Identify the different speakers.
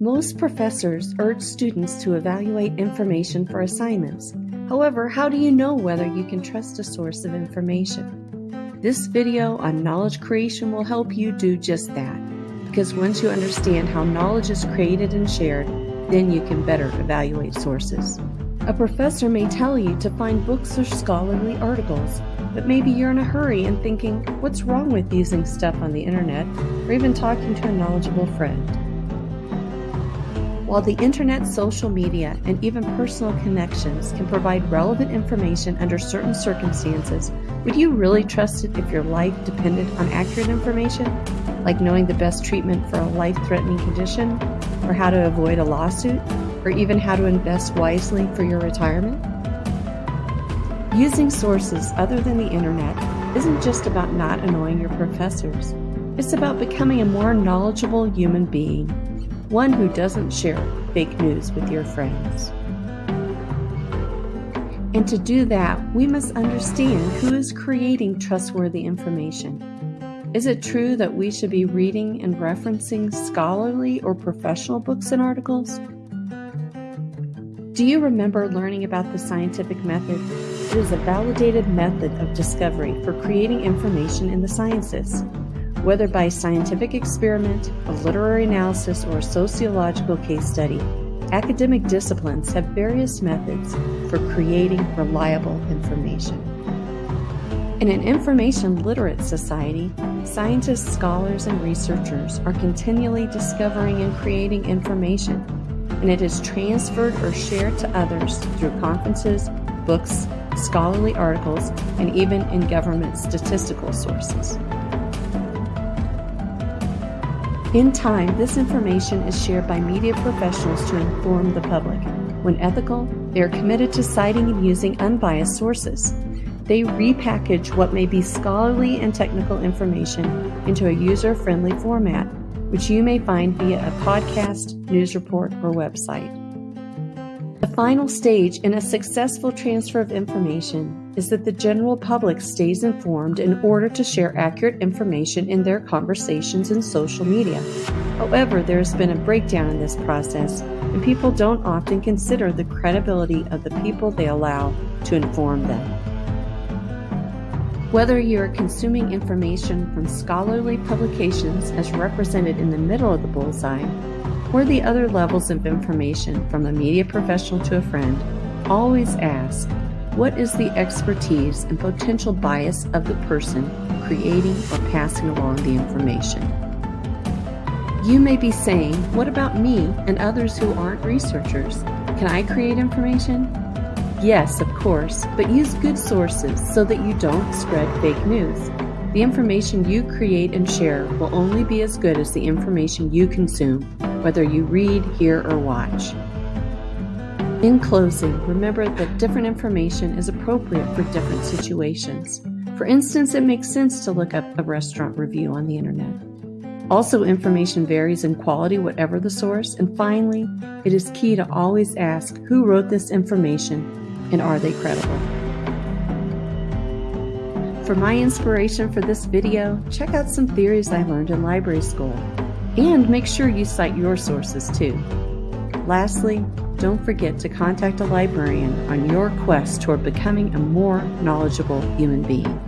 Speaker 1: Most professors urge students to evaluate information for assignments. However, how do you know whether you can trust a source of information? This video on knowledge creation will help you do just that, because once you understand how knowledge is created and shared, then you can better evaluate sources. A professor may tell you to find books or scholarly articles, but maybe you're in a hurry and thinking, what's wrong with using stuff on the internet or even talking to a knowledgeable friend? While the internet, social media, and even personal connections can provide relevant information under certain circumstances, would you really trust it if your life depended on accurate information, like knowing the best treatment for a life threatening condition, or how to avoid a lawsuit, or even how to invest wisely for your retirement? Using sources other than the internet isn't just about not annoying your professors, it's about becoming a more knowledgeable human being one who doesn't share fake news with your friends. And to do that, we must understand who is creating trustworthy information. Is it true that we should be reading and referencing scholarly or professional books and articles? Do you remember learning about the scientific method? It is a validated method of discovery for creating information in the sciences. Whether by scientific experiment, a literary analysis, or a sociological case study, academic disciplines have various methods for creating reliable information. In an information literate society, scientists, scholars, and researchers are continually discovering and creating information, and it is transferred or shared to others through conferences, books, scholarly articles, and even in government statistical sources. In time, this information is shared by media professionals to inform the public. When ethical, they are committed to citing and using unbiased sources. They repackage what may be scholarly and technical information into a user friendly format, which you may find via a podcast, news report, or website. The final stage in a successful transfer of information is that the general public stays informed in order to share accurate information in their conversations and social media. However, there has been a breakdown in this process, and people don't often consider the credibility of the people they allow to inform them. Whether you are consuming information from scholarly publications as represented in the middle of the bullseye, or the other levels of information from a media professional to a friend, always ask what is the expertise and potential bias of the person creating or passing along the information? You may be saying, What about me and others who aren't researchers? Can I create information? Yes, of course, but use good sources so that you don't spread fake news. The information you create and share will only be as good as the information you consume, whether you read, hear, or watch. In closing, remember that different information is appropriate for different situations. For instance, it makes sense to look up a restaurant review on the internet. Also, information varies in quality, whatever the source. And finally, it is key to always ask who wrote this information and are they credible. For my inspiration for this video, check out some theories I learned in library school. And make sure you cite your sources too. Lastly, don't forget to contact a librarian on your quest toward becoming a more knowledgeable human being.